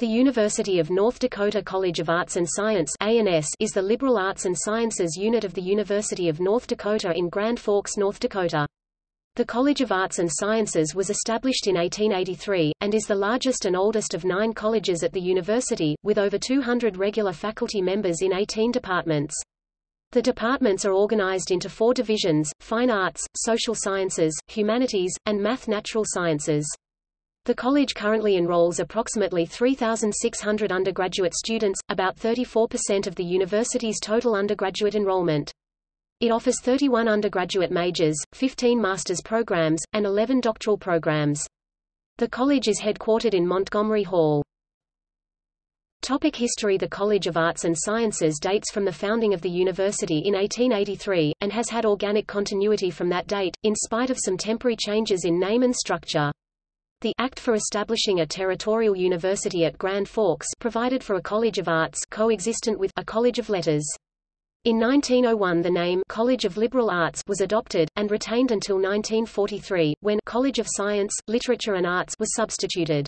The University of North Dakota College of Arts and Science is the liberal arts and sciences unit of the University of North Dakota in Grand Forks, North Dakota. The College of Arts and Sciences was established in 1883, and is the largest and oldest of nine colleges at the university, with over 200 regular faculty members in 18 departments. The departments are organized into four divisions, Fine Arts, Social Sciences, Humanities, and Math Natural Sciences. The college currently enrolls approximately 3,600 undergraduate students, about 34% of the university's total undergraduate enrollment. It offers 31 undergraduate majors, 15 master's programs, and 11 doctoral programs. The college is headquartered in Montgomery Hall. Topic history The College of Arts and Sciences dates from the founding of the university in 1883, and has had organic continuity from that date, in spite of some temporary changes in name and structure. The Act for establishing a territorial university at Grand Forks provided for a College of Arts coexistent with a College of Letters. In 1901 the name College of Liberal Arts was adopted, and retained until 1943, when College of Science, Literature and Arts was substituted.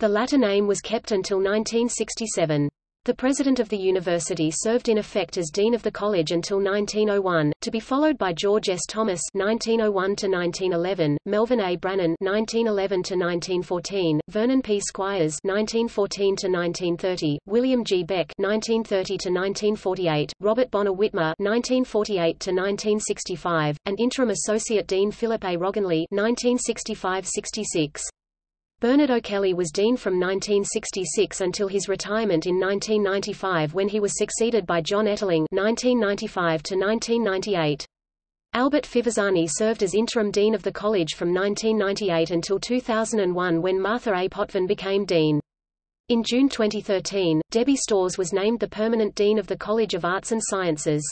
The latter name was kept until 1967. The president of the university served in effect as dean of the college until 1901, to be followed by George S. Thomas (1901–1911), Melvin A. Brannon (1911–1914), Vernon P. Squires (1914–1930), William G. Beck (1930–1948), Robert Bonner Whitmer (1948–1965), and interim associate dean Philip A. Rognlie (1965–66). Bernard O'Kelly was dean from 1966 until his retirement in 1995 when he was succeeded by John Ettling 1995 1998. Albert Fivizzani served as interim dean of the college from 1998 until 2001 when Martha A. Potvin became dean. In June 2013, Debbie Storrs was named the permanent dean of the College of Arts and Sciences.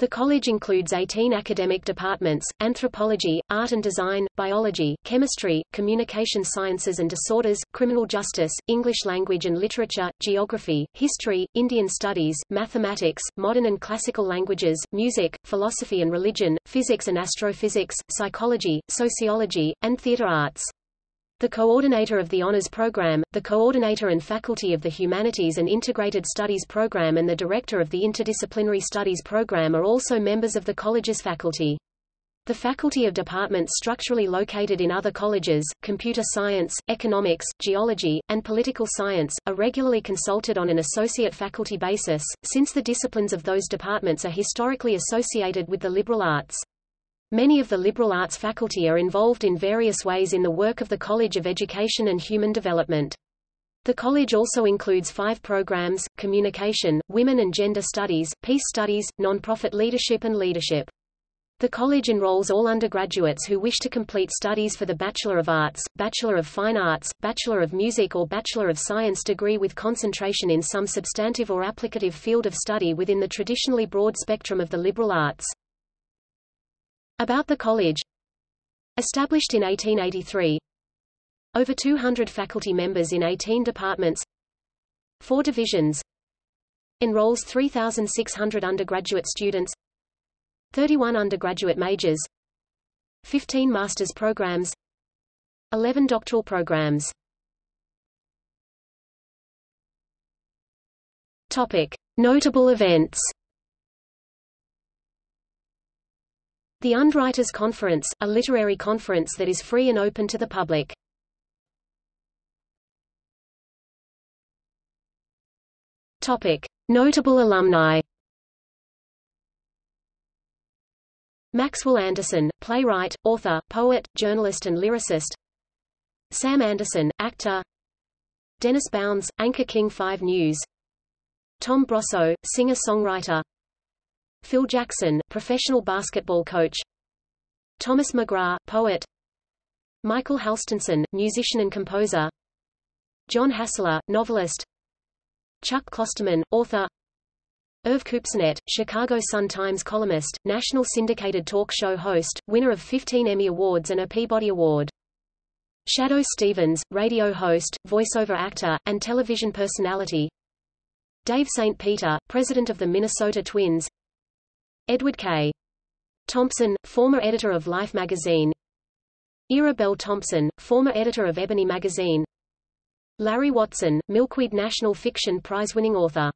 The college includes 18 academic departments, anthropology, art and design, biology, chemistry, communication sciences and disorders, criminal justice, English language and literature, geography, history, Indian studies, mathematics, modern and classical languages, music, philosophy and religion, physics and astrophysics, psychology, sociology, and theater arts. The coordinator of the Honors Program, the coordinator and faculty of the Humanities and Integrated Studies Program and the director of the Interdisciplinary Studies Program are also members of the college's faculty. The faculty of departments structurally located in other colleges, computer science, economics, geology, and political science, are regularly consulted on an associate faculty basis, since the disciplines of those departments are historically associated with the liberal arts. Many of the liberal arts faculty are involved in various ways in the work of the College of Education and Human Development. The college also includes five programs, Communication, Women and Gender Studies, Peace Studies, Nonprofit Leadership and Leadership. The college enrolls all undergraduates who wish to complete studies for the Bachelor of Arts, Bachelor of Fine Arts, Bachelor of Music or Bachelor of Science degree with concentration in some substantive or applicative field of study within the traditionally broad spectrum of the liberal arts. About the college. Established in 1883 Over 200 faculty members in 18 departments. Four divisions. Enrolls 3,600 undergraduate students. 31 undergraduate majors. 15 master's programs. 11 doctoral programs. Topic. Notable events The UND Writers Conference, a literary conference that is free and open to the public. Topic: Notable alumni. Maxwell Anderson, playwright, author, poet, journalist and lyricist. Sam Anderson, actor. Dennis Bounds, anchor King 5 News. Tom Brosseau, singer-songwriter. Phil Jackson, professional basketball coach Thomas McGrath, poet Michael Halstenson, musician and composer John Hassler, novelist Chuck Klosterman, author Irv Kupcinet, Chicago Sun-Times columnist, national syndicated talk show host, winner of 15 Emmy Awards and a Peabody Award. Shadoe Stevens, radio host, voiceover actor, and television personality. Dave St. Peter, president of the Minnesota Twins. Edward K. Thompson, former editor of Life magazine. Era Bell Thompson, former editor of Ebony magazine. Larry Watson, Milkweed National Fiction Prize-winning author